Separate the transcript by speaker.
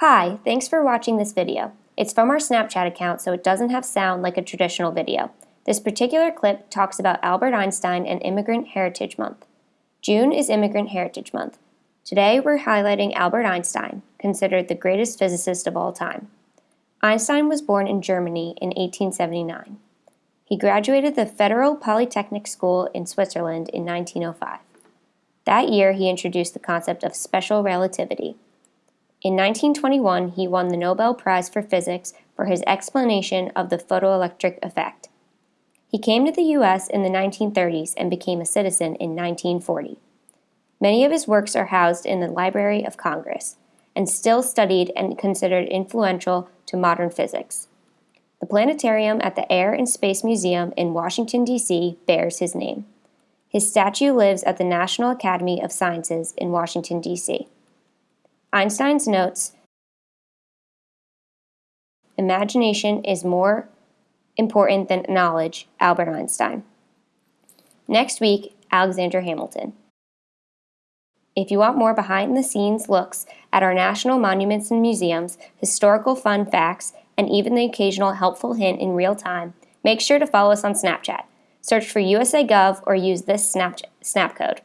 Speaker 1: Hi, thanks for watching this video. It's from our Snapchat account so it doesn't have sound like a traditional video. This particular clip talks about Albert Einstein and Immigrant Heritage Month. June is Immigrant Heritage Month. Today we're highlighting Albert Einstein, considered the greatest physicist of all time. Einstein was born in Germany in 1879. He graduated the Federal Polytechnic School in Switzerland in 1905. That year he introduced the concept of special relativity, in 1921, he won the Nobel Prize for Physics for his explanation of the photoelectric effect. He came to the U.S. in the 1930s and became a citizen in 1940. Many of his works are housed in the Library of Congress and still studied and considered influential to modern physics. The planetarium at the Air and Space Museum in Washington, D.C. bears his name. His statue lives at the National Academy of Sciences in Washington, D.C. Einstein's notes, imagination is more important than knowledge, Albert Einstein. Next week, Alexander Hamilton. If you want more behind the scenes looks at our national monuments and museums, historical fun facts, and even the occasional helpful hint in real time, make sure to follow us on Snapchat. Search for USA Gov or use this snap code.